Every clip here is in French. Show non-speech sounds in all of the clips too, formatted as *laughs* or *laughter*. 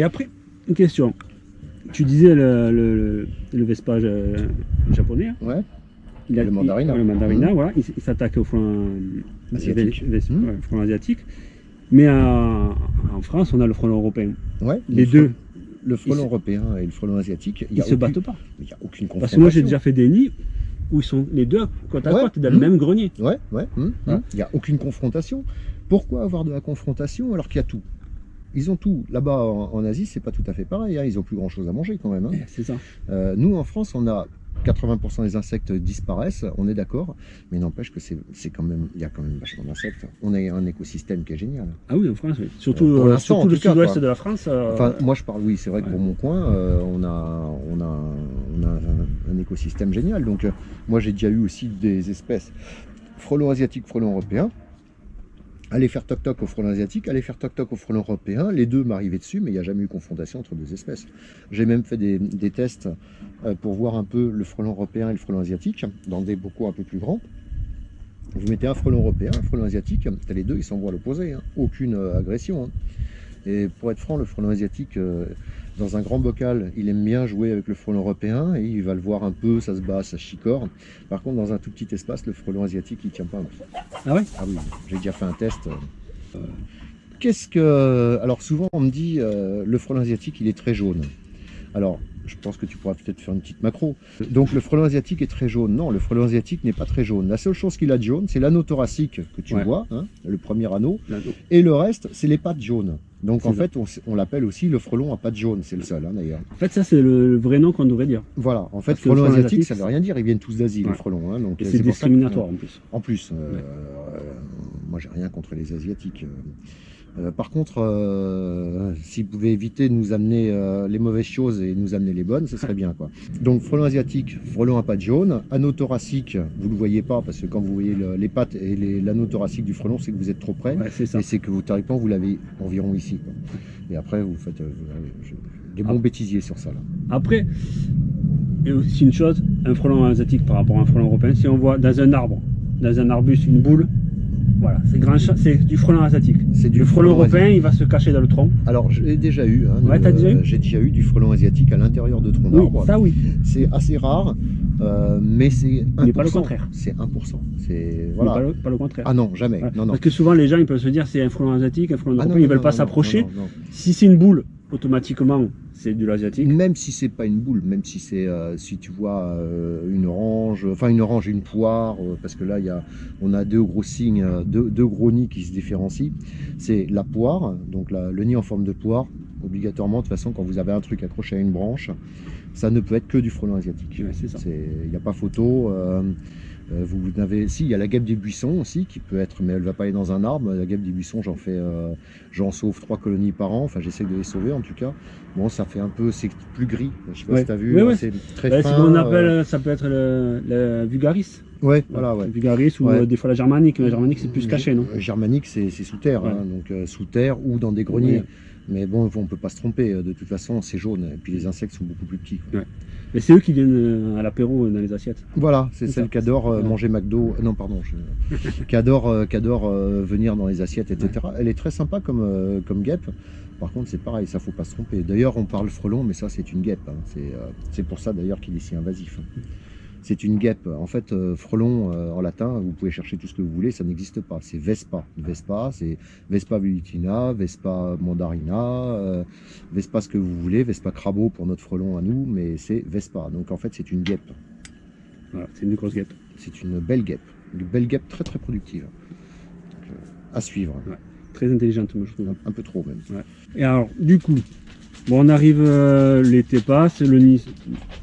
Et après, une question. Tu disais le, le, le Vespa euh, japonais. Hein. Ouais. Il a, Le mandarina. il- le mandarina, Mhm. voilà. Il, s'attaque au front Asiatique. ves- front asiatique. Mais en, en France, on a le front européen. Ouais. Les le deux, frelon- Le frelon européen et le frelon asiatique, il ils n'y a, se battent pas. il y a aucune confrontation. Parce que moi, j'ai déjà fait des nids où ils sont les deux côte à Ouais. côte dans le même grenier. Ouais, ouais. Ouais. Il n'y a aucune confrontation. Pourquoi avoir de la confrontation alors qu'il y a tout? Ils ont tout. Là-bas, en, en Asie, c'est pas tout à fait pareil. hein. Ils ont plus grand-chose à manger quand même. hein. Eh, C'est ça. Euh, nous, en France, on a 80% des insectes disparaissent, on est d'accord, mais n'empêche que c'est quand même, il y a quand même vachement d'insectes. On a un écosystème qui est génial. Ah oui, en France, oui. Surtout, Euh, euh, surtout en le sud-ouest de la France. euh, Enfin, moi je parle, oui, c'est vrai que ouais. pour mon coin, euh, on a, on a, on a un, un écosystème génial. Donc, euh, moi j'ai déjà eu aussi des espèces frelons asiatiques, frelons européens. Aller faire toc-toc au frelon asiatique, aller faire toc-toc au frelon européen, les deux m'arrivaient dessus, mais il n'y a jamais eu confrontation entre deux espèces. J'ai même fait des, tests euh, pour voir un peu le frelon européen et le frelon asiatique, dans des bocaux un peu plus grands. Vous mettez un frelon européen, un frelon asiatique, les deux, ils s'envoient à l'opposé, hein. aucune euh, agression. hein. Et pour être franc, le frelon asiatique, euh, dans un grand bocal, il aime bien jouer avec le frelon européen et il va le voir un peu, ça se bat, ça chicore. Par contre, dans un tout petit espace, le frelon asiatique, il tient pas. Ah ouais? Ah oui, j'ai déjà fait un test. euh. Qu'est-ce que. Alors, souvent, on me dit euh, le frelon asiatique, il est très jaune. Alors, je pense que tu pourras peut-être faire une petite macro. Donc, le frelon asiatique est très jaune. Non, le frelon asiatique n'est pas très jaune. La seule chose qu'il a de jaune, c'est l'anneau thoracique que tu Ouais. vois, hein, le premier anneau. Et le reste, c'est les pattes jaunes. Donc en ça. fait, on, l'appelle aussi le frelon à pattes jaunes, c'est le seul hein, d'ailleurs. En fait, ça, c'est le, le vrai nom qu'on devrait dire. Voilà, en fait, frelon frelon asiatique, ça veut rien dire, ils viennent tous d'Asie, les Ouais. frelons. hein, donc Et euh, c'est discriminatoire en plus. En plus, euh, Ouais. euh, moi j'ai rien contre les Asiatiques. euh. Euh, par contre, euh, s'ils pouvaient éviter de nous amener euh, les mauvaises choses et nous amener les bonnes, ce serait bien. quoi. *laughs* Donc frelon asiatique, frelon à pattes jaunes, anneau thoracique, vous ne le voyez pas parce que quand vous voyez le- les pattes et l'anneau thoracique du frelon, c'est que vous êtes trop près. Ouais, c'est ça. Et c'est que vous, théoriquement, vous l'avez environ ici. quoi. Et après, vous faites euh, je- des bons Ah. bêtisiers sur ça. Là. Après, et aussi une chose, un frelon asiatique par rapport à un frelon européen, si on voit dans un arbre, dans un arbuste, une boule, voilà, c'est du frelon asiatique. C'est du Le frelon européen, il va se cacher dans le tronc. Alors, j'ai déjà eu. hein, Ouais, déjà eu J'ai déjà eu du frelon asiatique à l'intérieur de troncs Oui, d'arbres. ça oui. C'est assez rare, euh, mais c'est 1%. Mais pas le contraire. C'est 1%. C'est voilà. Pas, le, pas le contraire. Ah non, jamais. Non, non. Parce que souvent, les gens ils peuvent se dire c'est un frelon asiatique, un frelon Ah européen, ils veulent non, pas s'approcher. Si c'est une boule, automatiquement, c'est du asiatique. Même si c'est pas une boule, même si c'est euh, si tu vois euh, une orange, enfin une orange et une poire, euh, parce que là y a, on a deux gros signes, deux, deux gros nids qui se différencient. C'est la poire, donc la- le nid en forme de poire. Obligatoirement, de toute façon, quand vous avez un truc accroché à une branche, ça ne peut être que du frelon asiatique. Ouais. Il n'y a pas photo. Euh, euh, vous n'avez, si, il y a la guêpe des buissons aussi qui peut être, mais elle va pas aller dans un arbre. La guêpe des buissons, j'en fais, euh, j'en sauve trois colonies par an. Enfin, j'essaie de les sauver en tout cas. Bon, ça fait un peu, c'est plus gris. Je sais pas Ouais. si tu as vu. Ouais, hein, ouais. C'est très fin. ce qu'on appelle, euh, ça peut être le, le vulgaris. Ouais, voilà, ouais. Le vulgaris ou Ouais. euh, des fois la germanique. La germanique, c'est plus caché, non? Euh, Germanique, c'est c'est sous terre, Ouais. hein, donc euh, sous terre ou dans des greniers. Mais bon, on peut pas se tromper. euh, De toute façon, c'est jaune. Et puis les insectes sont beaucoup plus petits. quoi. Ouais. Mais c'est eux qui viennent euh, à l'apéro euh, dans les assiettes. Voilà, c'est C'est celle ça. qui adore euh, Ouais. manger McDo. non, pardon. je- qui adore, qui adore venir dans les assiettes, etc. Elle est très sympa comme, comme guêpe. Par contre, c'est pareil, ça faut pas se tromper. D'ailleurs, on parle frelon, mais ça, c'est une guêpe. hein. C'est c'est pour ça d'ailleurs qu'il est si invasif. hein. C'est une guêpe. En fait, euh, frelon euh, en latin, vous pouvez chercher tout ce que vous voulez, ça n'existe pas. C'est Vespa. Vespa, c'est Vespa velutina, Vespa mandarina, euh, Vespa ce que vous voulez, Vespa crabeau pour notre frelon à nous, mais c'est Vespa. Donc en fait, c'est une guêpe. Voilà, c'est une grosse guêpe. C'est une belle guêpe. Une belle guêpe très très productive. Donc, à suivre. Très intelligente, moi, je trouve. Un, un peu trop même. Et alors, du coup, bon, on arrive, euh, l'été passe, le nid,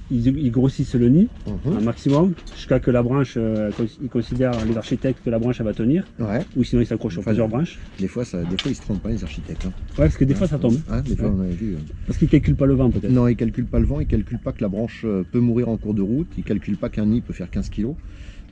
ils, ils grossissent le nid, Mhm. un maximum, jusqu'à que la branche, euh, ils considèrent, les architectes, que la branche, elle va tenir, Ouais. ou sinon ils s'accrochent sur plusieurs branches. Des fois, ça, des fois, ils se trompent pas les architectes. hein. Ouais, parce que des fois ça tombe, Hein, des fois, on avait vu. euh. parce qu'ils calculent pas le vent peut-être. Non, ils calculent pas le vent, ils calculent pas que la branche euh, peut mourir en cours de route, ils calculent pas qu'un nid peut faire 15 kilos.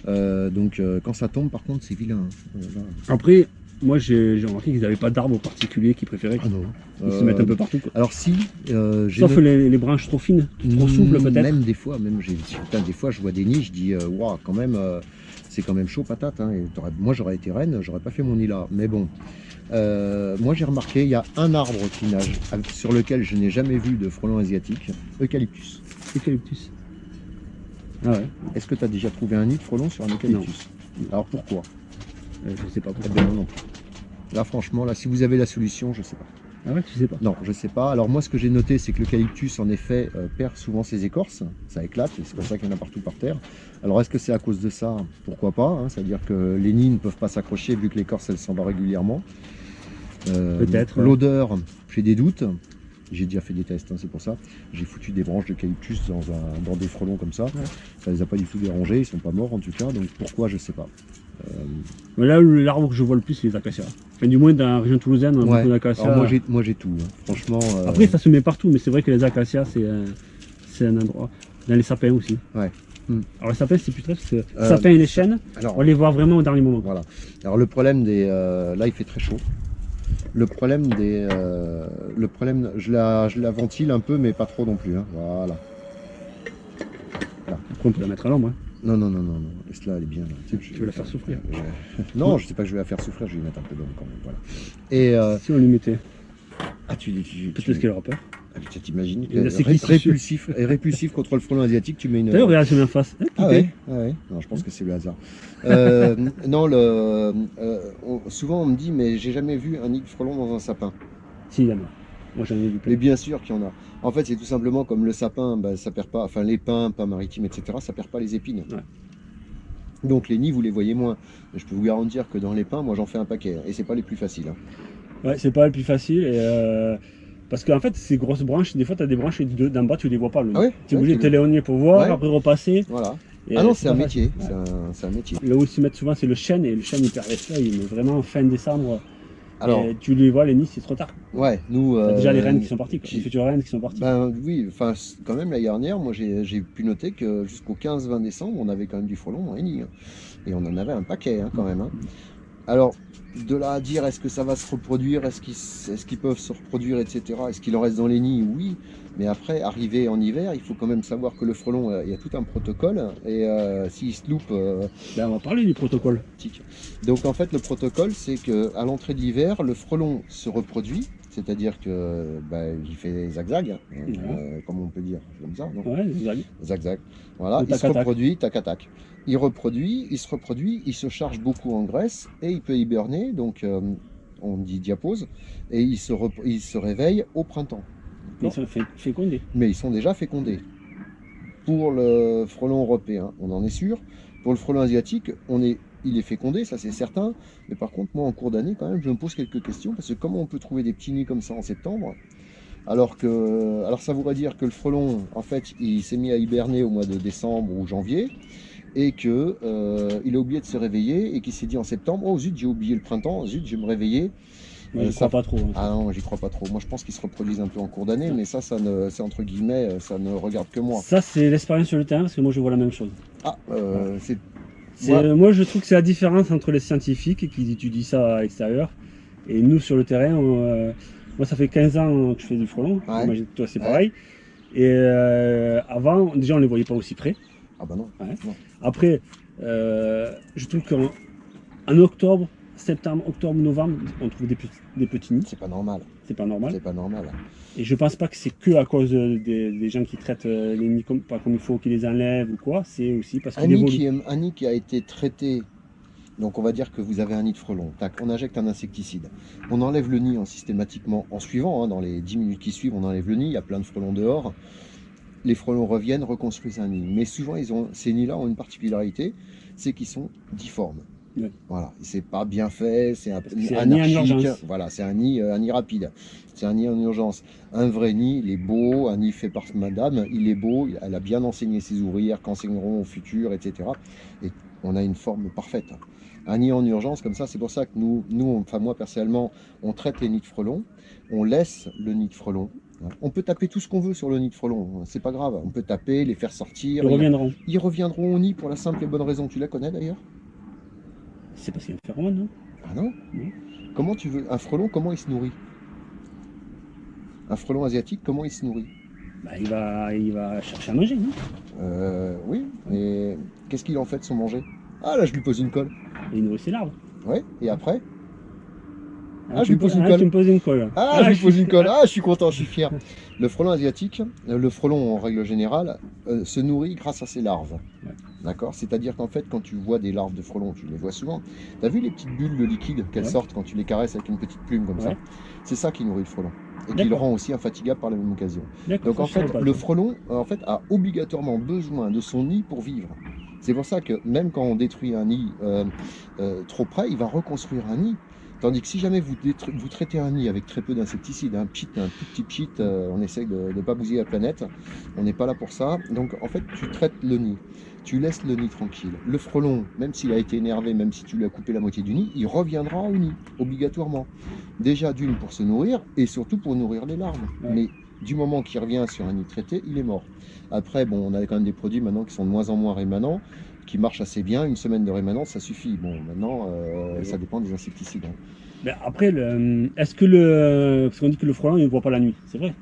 Euh, donc quand ça tombe, par contre, c'est vilain. hein. Après, moi j'ai remarqué qu'ils n'avaient pas d'arbre particulier qu'ils préféraient. Ah non. Ils se Euh, mettent un peu partout. quoi. Alors si, euh, Sauf les, les branches trop fines, trop souples Mm, peut-être. Même des fois, même j'ai des fois je vois des nids, je dis euh, waouh quand même euh, c'est quand même chaud patate. hein, et moi, j'aurais été reine, j'aurais pas fait mon nid là. Mais bon, Euh, moi, j'ai remarqué, il y a un arbre qui nage, sur lequel je n'ai jamais vu de frelon asiatique, eucalyptus. Eucalyptus. Ah ouais, Est-ce que tu as déjà trouvé un nid de frelon sur un eucalyptus? Alors pourquoi? euh, je sais pas pourquoi. non non. Là, franchement, là, si vous avez la solution, je sais pas. Ah ouais, tu sais pas. Non, je sais pas. Alors moi, ce que j'ai noté, c'est que l'eucalyptus, en effet, euh, perd souvent ses écorces. Ça éclate, et c'est pour ça qu'il y en a partout par terre. Alors, est-ce que c'est à cause de ça? Pourquoi pas hein C'est-à-dire que les nids ne peuvent pas s'accrocher vu que l'écorce, elle s'en va régulièrement. Euh, Peut-être, ouais. L'odeur, j'ai des doutes. J'ai déjà fait des tests, hein, c'est pour ça. J'ai foutu des branches d'eucalyptus dans, un- dans des frelons comme ça. Ça les a pas du tout dérangés, ils sont pas morts en tout cas. Donc pourquoi, je sais pas. Mais là, l'arbre que je vois le plus, c'est les acacias. Enfin, du moins, dans la région toulousaine, on a Ouais. beaucoup d'acacias. Moi, j'ai tout. hein. Franchement. euh, Après, ça se met partout, mais c'est vrai que les acacias, c'est euh, c'est un endroit. Dans les sapins aussi. Ouais. Hmm. Alors, les sapins, c'est plus très parce que Euh, sapins et les chênes, alors, on les voit vraiment au dernier moment. Voilà. Alors le problème des, euh, là il fait très chaud. Le problème des, euh, le problème, je la, je la ventile un peu, mais pas trop non plus. hein. Voilà. Après, on peut la mettre à l'ombre. hein. Non non non non non. Laisse-la, elle est bien. là. Tu, veux la faire souffrir *laughs* Non, je sais pas que je vais la faire souffrir. Je vais lui mettre un peu d'ombre quand même. Voilà. Et euh, Si on lui mettait, ah tu, tu, tu, peut-être qu'elle aura peur. ah, tu t'imagines c'est ré- qui, c'est répulsif, et répulsif contre le frelon asiatique, tu mets une. D'ailleurs, regarde, je mets en face. Ah cliquez. ouais, ah ouais. Non, je pense que c'est le hasard. Euh, non, le, euh, on- souvent on me dit, mais j'ai jamais vu un nid de frelon dans un sapin. Si, il y en a. Moi, j'en ai plein. Mais bien sûr qu'il y en a. En fait, c'est tout simplement comme le sapin, bah, ça perd pas, enfin les pins, pins maritimes, etc., ça perd pas les épines. Ouais. Donc les nids, vous les voyez moins. Mais je peux vous garantir que dans les pins, moi j'en fais un paquet. Et c'est pas les plus faciles. hein. Ouais, c'est pas le plus facile. Et euh, Parce qu'en fait, ces grosses branches, des fois, tu as des branches et de- d'en bas, tu les vois pas. Le Ah ouais Tu es obligé de t'éloigner pour voir, Ouais. après repasser. Voilà. Et, ah non, c'est un métier. C'est un, un métier. Là où ils se mettent souvent, c'est le chêne, et le chêne, il perd les feuilles, mais vraiment fin décembre. Alors, et tu les vois, les nids, c'est trop tard. ouais, nous. T'as déjà euh, les rennes qui sont quoi. qui- les futures rennes qui sont parties. Ben oui, enfin quand même l'année dernière, moi j'ai pu noter que jusqu'au 15-20 décembre, on avait quand même du frelon les nids. hein. Et on en avait un paquet hein, quand même. hein. Alors, de là à dire est-ce que ça va se reproduire, est-ce qu'ils est qu'ils peuvent se reproduire, etc. Est-ce qu'il en reste dans les nids? Oui. Mais après, arrivé en hiver, il faut quand même savoir que le frelon, euh, il y a tout un protocole. Et euh, s'il se loupe, euh, Ben, on va parler du protocole. Donc en fait, le protocole, c'est que à l'entrée de l'hiver, le frelon se reproduit. C'est-à-dire que bah, il fait zag-zag, hein, euh, comme on peut dire, comme ça, non? Ouais, zac. Voilà, il se reproduit, tac à tac. Il reproduit, il se reproduit, il se charge beaucoup en graisse et il peut hiberner, donc euh, on dit diapause, et il se, il se réveille au printemps. Ils sont fé- fécondés. Mais ils sont déjà fécondés. Pour le frelon européen, on en est sûr. Pour le frelon asiatique, on est, il est fécondé, ça c'est certain. Mais par contre, moi en cours d'année, quand même, je me pose quelques questions parce que comment on peut trouver des petits nids comme ça en septembre? Alors que, alors ça voudrait dire que le frelon, en fait, il s'est mis à hiberner au mois de décembre ou janvier, et que euh, il a oublié de se réveiller et qu'il s'est dit en septembre, oh zut, j'ai oublié le printemps, zut, je vais me réveiller. Mais Euh, ça- crois pas trop. hein. Ah non, j'y crois pas trop. Moi, je pense qu'ils se reproduisent un peu en cours d'année, mais ça, ça ne, c'est entre guillemets, ça ne regarde que moi. Ça, c'est l'expérience sur le terrain, parce que moi, je vois la même chose. Ah, euh, C'est- Moi, je trouve que c'est la différence entre les scientifiques qui étudient ça à l'extérieur et nous sur le terrain. on, euh, moi, ça fait 15 ans que je fais du frelon. Ouais. Toi, c'est Ouais. pareil. Et euh, avant, déjà, on les voyait pas aussi près. ah bah non. Après, euh, je trouve qu'en en octobre, septembre, octobre, novembre, on trouve des, petits- des petits nids. C'est pas normal. C'est pas normal. C'est pas normal. Et je pense pas que c'est que à cause des, des gens qui traitent euh, les nids comme, pas comme il faut, qui les enlèvent ou quoi. C'est aussi parce Un qu'ils nid, évoluent. qui est- un nid qui a été traité, donc on va dire que vous avez un nid de frelon. Tac, on injecte un insecticide. On enlève le nid en systématiquement en suivant. hein, dans les 10 minutes qui suivent, on enlève le nid. Il y a plein de frelons dehors. Les frelons reviennent, reconstruisent un nid. Mais souvent, ils ont, ces nids-là ont une particularité, c'est qu'ils sont difformes. Voilà, c'est pas bien fait, c'est un, nid en urgence. Voilà, c'est un nid, euh, un nid rapide. C'est un nid en urgence. Un vrai nid, il est beau, un nid fait par madame, il est beau, elle a bien enseigné ses ouvrières, qu'enseigneront au futur, etc. Et on a une forme parfaite. Un nid en urgence, comme ça, c'est pour ça que nous, nous, enfin moi personnellement, on traite les nids de frelons, on laisse le nid de frelon. On peut taper tout ce qu'on veut sur le nid de frelon, c'est pas grave. On peut taper, les faire sortir. Ils reviendront. Ils reviendront au nid pour la simple et bonne raison. Tu la connais d'ailleurs? C'est parce qu'il y a un phéromone, non Ah non. Comment tu veux Un frelon, comment il se nourrit? Un frelon asiatique, comment il se nourrit? Bah, il, va, il va chercher à manger, non Euh, Oui, mais qu'est-ce qu'il en fait de son manger? Ah là, je lui pose une colle. Et il nourrit ses larves. Ouais, et après? Ah, je lui pose une ah, colle. poses une colle. Ah, je lui pose une colle. *laughs* Ah, je suis content, je suis fier. Le frelon asiatique, euh, le frelon en règle générale, euh, se nourrit grâce à ses larves. Ouais. D'accord? C'est-à-dire qu'en fait, quand tu vois des larves de frelon, tu les vois souvent. Tu as vu les petites bulles de liquide qu'elles Ouais. sortent quand tu les caresses avec une petite plume comme ça? C'est ça qui nourrit le frelon. Et qui le rend aussi infatigable par la même occasion. D'accord, Donc en fait, le frelon euh, en fait, a obligatoirement besoin de son nid pour vivre. C'est pour ça que même quand on détruit un nid euh, euh, trop près, il va reconstruire un nid. Tandis que si jamais vous, traitez un nid avec très peu d'insecticides, un pchit, un tout petit pchit, euh, on essaie de ne pas bousiller la planète, on n'est pas là pour ça. Donc en fait, tu traites le nid, tu laisses le nid tranquille. Le frelon, même s'il a été énervé, même si tu lui as coupé la moitié du nid, il reviendra au nid, obligatoirement. Déjà d'une pour se nourrir et surtout pour nourrir les larves. Ouais. Mais du moment qu'il revient sur un nid traité, il est mort. Après, bon, on a quand même des produits maintenant qui sont de moins en moins rémanents, qui marchent assez bien. Une semaine de rémanence, ça suffit. Bon, maintenant, euh, ça dépend des insecticides. hein. Mais après, le- est-ce que le. Parce qu'on dit que le frelon, il ne voit pas la nuit. C'est vrai.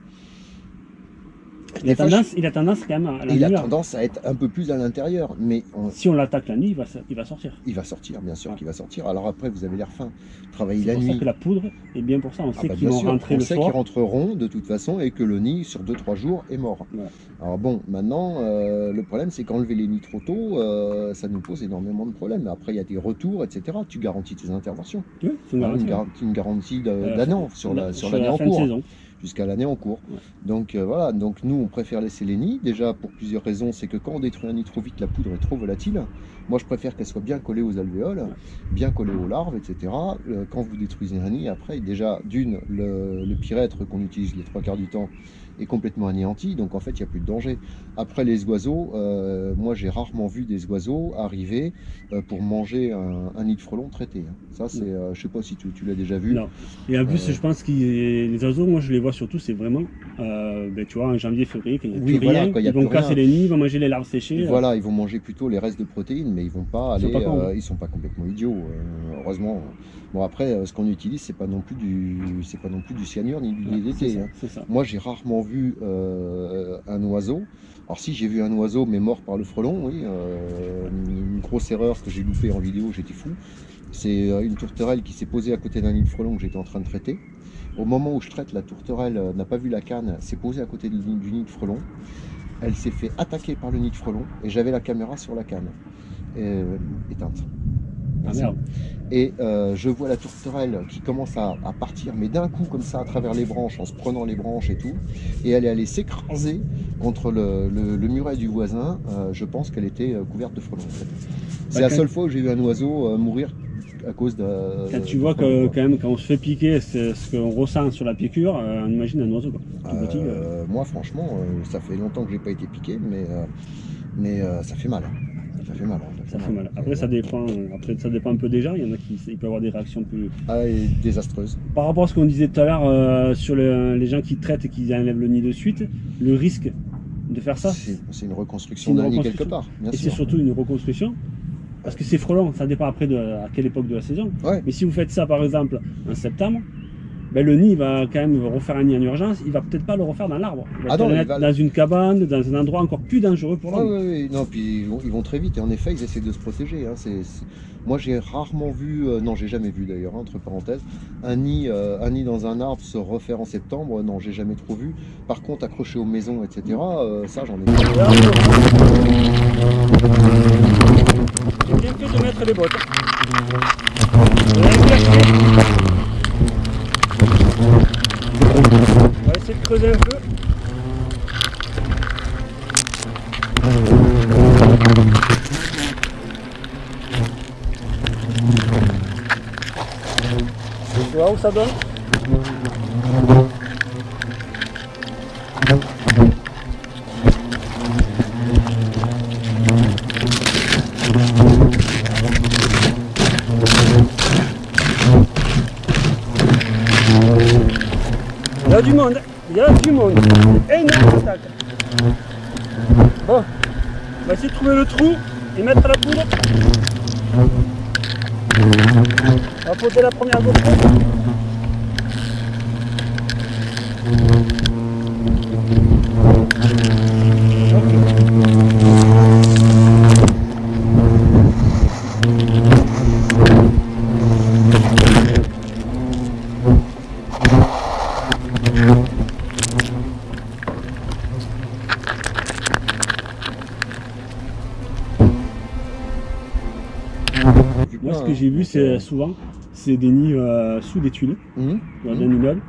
Il a, fois, tendance, il a tendance quand même à la Il a tendance à être un peu plus à l'intérieur, mais on- Si on l'attaque la nuit, il va, s- il va sortir. il va sortir, bien sûr Ouais. qu'il va sortir. Alors après, vous avez l'air fin. Travailler C'est la pour nuit. ça que la poudre est bien pour ça. On Ah sait bah, qu'ils bien vont sûr, rentrer on le sait qu'ils rentreront de toute façon et que le nid sur 2-3 jours est mort. Ouais. Alors bon, maintenant, euh, le problème c'est qu'enlever les nids trop tôt, euh, ça nous pose énormément de problèmes. Après, il y a des retours, etc. Tu garantis tes interventions. Oui, c'est une Hein, une, garantie, une garantie de- d'un an sur la- sur l'année la en cours. saison. Jusqu'à l'année en cours. Ouais. Donc euh, voilà, donc nous on préfère laisser les nids, déjà pour plusieurs raisons, c'est que quand on détruit un nid trop vite, la poudre est trop volatile. Moi je préfère qu'elle soit bien collée aux alvéoles, bien collée aux larves, etc. Euh, quand vous détruisez un nid, après déjà d'une, le, le pyrètre qu'on utilise les trois quarts du temps est complètement anéanti, donc en fait il n'y a plus de danger. Après les oiseaux, euh, moi j'ai rarement vu des oiseaux arriver euh, pour manger un, un nid de frelon traité. hein. Ça c'est, euh, je sais pas si tu, tu l'as déjà vu. Non. Et en plus, je pense que les oiseaux, moi je les vois surtout, c'est vraiment, ben, tu vois, en janvier, février, quand il n'y a Oui, plus voilà, rien, quand y a ils vont plus rien. casser les nids, ils vont manger les larves séchées. Voilà, ils vont manger plutôt les restes de protéines, mais ils vont pas Ils sont aller. pas cons. euh, ils sont pas complètement idiots, heureusement. Bon après, ce qu'on utilise, c'est pas non plus du, c'est pas non plus du cyanure ni du DDT. hein. Moi, j'ai rarement vu euh, un oiseau. Alors si j'ai vu un oiseau, mais mort par le frelon, oui, euh, une grosse erreur, que j'ai loupé en vidéo, j'étais fou. C'est euh, une tourterelle qui s'est posée à côté d'un nid de frelon que j'étais en train de traiter. Au moment où je traite, la tourterelle n'a pas vu la canne, s'est posée à côté du nid, de frelon. Elle s'est fait attaquer par le nid de frelon et j'avais la caméra sur la canne, éteinte. Ah merde. Et euh, je vois la tourterelle qui commence à, à partir, mais d'un coup comme ça à travers les branches, en se prenant les branches et tout. Et elle est allée s'écraser contre le, le- le muret du voisin. Euh, je pense qu'elle était euh, couverte de frelons. en fait. C'est Bah, la seule fois où j'ai vu un oiseau mourir à cause de. Quand tu vois que quand même quand on se fait piquer, c'est ce qu'on ressent sur la piqûre, on imagine un oiseau quoi. Tout petit, euh, moi franchement, ça fait longtemps que j'ai pas été piqué, mais, mais ça fait mal. Ça fait mal. hein, ça fait mal. Après ça dépend, après ça dépend un peu des gens. Il y en a qui il peut y avoir des réactions plus. Ah, et désastreuse. Par rapport à ce qu'on disait tout à l'heure euh, sur le- les gens qui traitent et qui enlèvent le nid de suite, le risque de faire ça, C'est une reconstruction d'un nid quelque part, bien et c'est surtout une reconstruction. Parce que c'est frelon, ça dépend après de à quelle époque de la saison. Ouais. Mais si vous faites ça par exemple en septembre, ben le nid il va quand même refaire un nid en urgence, il va peut-être pas le refaire dans l'arbre. Il va Ah non, le mettre va- dans une cabane, dans un endroit encore plus dangereux pour Ah l'homme. oui, oui, non, puis ils vont, ils vont très vite et en effet ils essaient de se protéger. hein, Moi j'ai rarement vu, euh, non j'ai jamais vu d'ailleurs, hein, entre parenthèses, un nid, euh, un nid dans un arbre se refaire en septembre, non j'ai jamais trop vu. Par contre accroché aux maisons, etc., euh, ça j'en ai vu. J'ai bien fait de mettre les bottes. Ça donne Il y a du monde, il y a du monde. Énorme. Bon, on va trouver le trou et mettre la poudre. On va poser la première. C'est euh, souvent, c'est des nids euh, sous des tuiles, mhm, dans Mhm. un immeuble,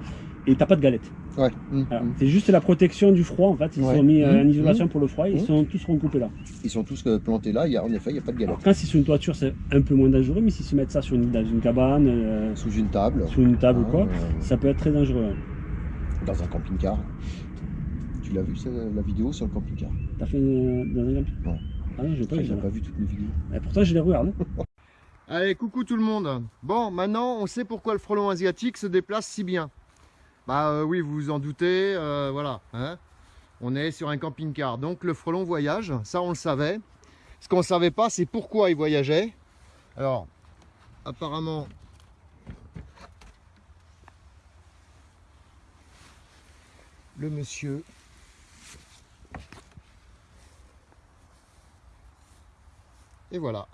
et t'as pas de galette. Ouais. mhm. C'est juste la protection du froid, en fait. Ils Ouais. sont mis euh, en isolation pour le froid, ils sont tous recoupés là. Ils sont tous plantés là, il y a, en effet, il n'y a pas de galette. Alors, quand c'est sur une toiture, c'est un peu moins dangereux, mais si se mettent ça sur une, dans une cabane, euh, Sous une table. sur une table ou hein, quoi, euh, ça peut être très dangereux. hein. dans un camping-car. Tu l'as vu, la vidéo sur le camping-car? T'as fait euh, dans un camping Non. Ah non, j'ai pas vu pas toutes mes vidéos. Et pourtant, je les regarde. *laughs* Allez, coucou tout le monde. Bon, maintenant, on sait pourquoi le frelon asiatique se déplace si bien. Bah euh, oui, vous vous en doutez, euh, voilà. hein. on est sur un camping-car, donc le frelon voyage, ça on le savait. Ce qu'on ne savait pas, c'est pourquoi il voyageait. Alors, apparemment... Le monsieur... Et voilà.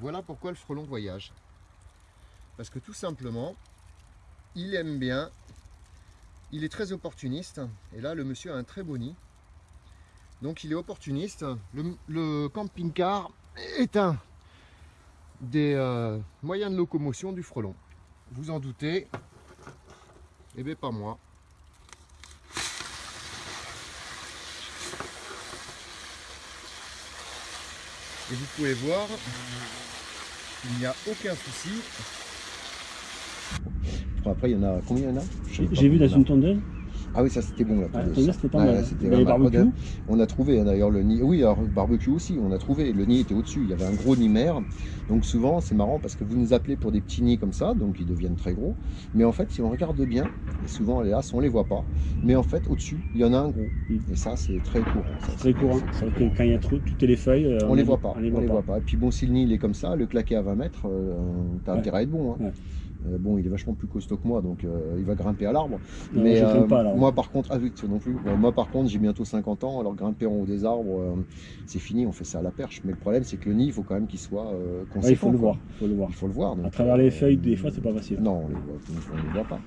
Voilà pourquoi le frelon voyage. Parce que tout simplement, il aime bien, il est très opportuniste, et là le monsieur a un très beau nid. Donc il est opportuniste. Le, camping-car est un des euh, moyens de locomotion du frelon. Vous en doutez Eh bien pas moi. Et vous pouvez voir, il n'y a aucun souci. Après, il y en a combien il y en a? J'ai vu dans une tondeuse. Ah oui, ça c'était bon c'était pas mal. Regarde, On a trouvé hein, d'ailleurs le nid. Oui, alors barbecue aussi, on a trouvé. Le nid était au-dessus. Il y avait un gros nid mère. Donc souvent, c'est marrant parce que vous nous appelez pour des petits nids comme ça, donc ils deviennent très gros. Mais en fait, si on regarde bien, et souvent les as, on les voit pas. Mais en fait, au-dessus, il y en a un gros. Mm. Et ça, c'est très courant. ça, Très courant. C'est vrai que quand il y a trop, toutes les feuilles, euh, On les voit pas. On les voit pas. Et puis bon, si le nid il est comme ça, le claquer à 20 mètres, euh, t'as Ouais. intérêt à être bon. hein. Ouais. Euh, bon, il est vachement plus costaud que moi, donc euh, il va grimper à l'arbre. Mais euh, moi par contre, ah oui, toi non plus. Moi par contre, j'ai bientôt 50 ans, alors grimper en haut des arbres, c'est fini, on fait ça à la perche. Mais le problème, c'est que le nid, il faut quand même qu'il soit conséquent. Ouais, il faut le voir. faut le voir. Il faut le voir. donc, À travers les feuilles, des fois, c'est pas facile. Non, on les voit, on les voit pas.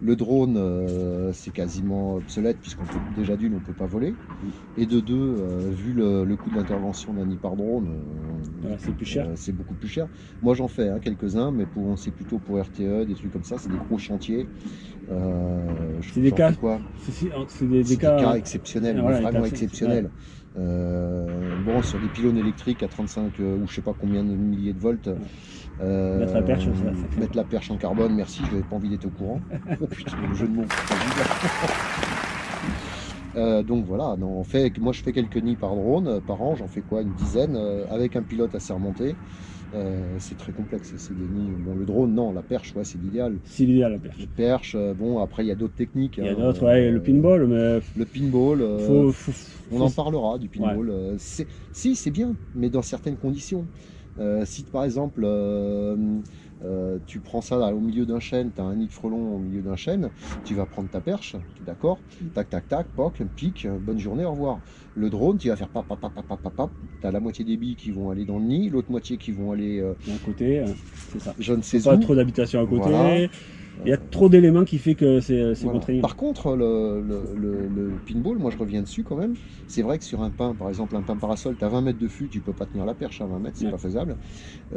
Le drone, euh, c'est quasiment obsolète puisqu'on peut déjà d'une, on peut pas voler. Et de deux, euh, vu le, le coût de l'intervention d'un nid par drone, euh, Ouais, c'est plus cher. euh, c'est beaucoup plus cher. Moi j'en fais hein, quelques-uns, mais pour c'est plutôt pour RTE, des trucs comme ça, c'est des gros chantiers. Euh, C'est des cas- quoi C'est des, des cas. exceptionnels, Ah, voilà, vraiment cas- exceptionnels. Euh, bon, sur des pylônes électriques à 35 euh, ou je sais pas combien de milliers de volts. euh, Mettre la perche, ça, ça fait- mettre la perche en carbone, merci, je n'avais pas envie d'être au courant. *laughs* oh putain, le jeu de mots. *laughs* Euh, donc voilà, non, on fait, moi je fais quelques nids par drone, euh, par an, j'en fais quoi, une dizaine, euh, avec un pilote assez remonté. Euh, c'est très complexe, c'est. Bon, le drone, non, la perche, ouais, c'est l'idéal. C'est l'idéal, la perche. La perche, euh, bon, après il y a d'autres techniques. Il y a hein, d'autres, ouais, euh, le pinball, mais Le pinball, euh, faut, faut, on faut- en parlera du pinball. si, c'est bien, mais dans certaines conditions. Si par exemple, euh, tu prends ça là, au milieu d'un chêne, tu as un nid de frelon au milieu d'un chêne, tu vas prendre ta perche, d'accord Tac, tac, tac, poc, pic, bonne journée, au revoir. Le drone, tu vas faire pap, pap, pap, pap, pap, pap, tu as la moitié des billes qui vont aller dans le nid, l'autre moitié qui vont aller, euh, d'un côté, euh, c'est ça. je ne sais Pas où. trop d'habitations à côté. Voilà. Il y a trop d'éléments qui fait que c'est Voilà. contraignant. Par contre, le, le- le- le pinball, moi je reviens dessus quand même. C'est vrai que sur un pain, par exemple, un pain parasol, tu as 20 mètres de fût, tu peux pas tenir la perche à 20 mètres, c'est Ouais. pas faisable.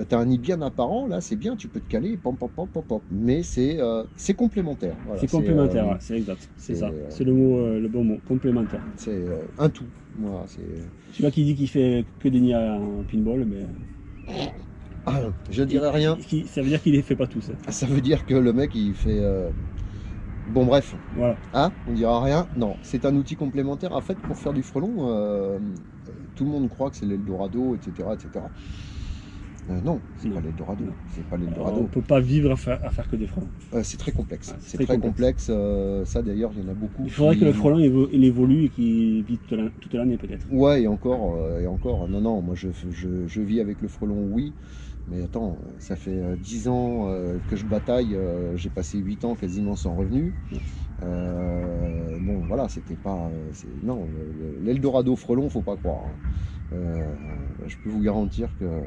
tu as un nid bien apparent, là c'est bien, tu peux te caler, pom, pom, pom, pom, pom. mais c'est euh, c'est complémentaire. Voilà, c'est complémentaire, euh, ouais, c'est exact. C'est ça. euh, C'est le mot, euh, le bon mot, complémentaire. C'est euh, un tout. C'est. Celui-là qui dit qu'il fait que des nids en pinball, mais Ah, je dirais rien. qui- ça veut dire qu'il les fait pas tous. hein. Ça veut dire que le mec il fait. euh, Bon, bref. Voilà. Hein On dira rien Non, c'est un outil complémentaire. En fait, pour faire du frelon, euh, tout le monde croit que c'est l'Eldorado, etc. etc. Euh, non, c'est pas l'Eldorado. C'est pas Alors, on l'Eldorado. peut pas vivre à faire, à faire que des frelons. Euh, c'est très complexe. Ouais, c'est très, complexe. ça, d'ailleurs, il y en a beaucoup. Il faudrait qui- que le frelon évo- il évolue et qu'il vit toute la- toute l'année peut-être. Ouais, et encore, et encore. Non, non, moi, je, je, je vis avec le frelon, oui. Mais attends, ça fait euh, 10 ans euh, que je bataille. euh, J'ai passé 8 ans quasiment sans revenu. Euh, bon, voilà, c'était pas. euh, Non, le- le- l'Eldorado frelon, faut pas croire. hein. Euh, je peux vous garantir que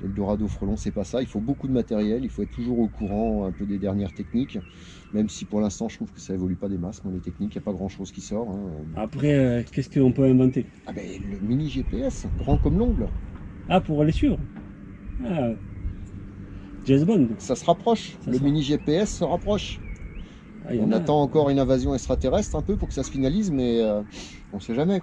l'Eldorado frelon, c'est pas ça. Il faut beaucoup de matériel, il faut être toujours au courant un peu des dernières techniques. Même si pour l'instant, je trouve que ça évolue pas des masses, moi, les techniques. Il n'y a pas grand chose qui sort. hein. Après, euh, qu'est-ce qu'on peut inventer? Ah ben, le mini GPS, grand comme l'ongle. Ah, pour les suivre? Ah, James Bond. Ça se rapproche. Ça le se- mini GPS se rapproche. Ah, On attend encore une invasion extraterrestre un peu pour que ça se finalise, mais euh, on sait jamais.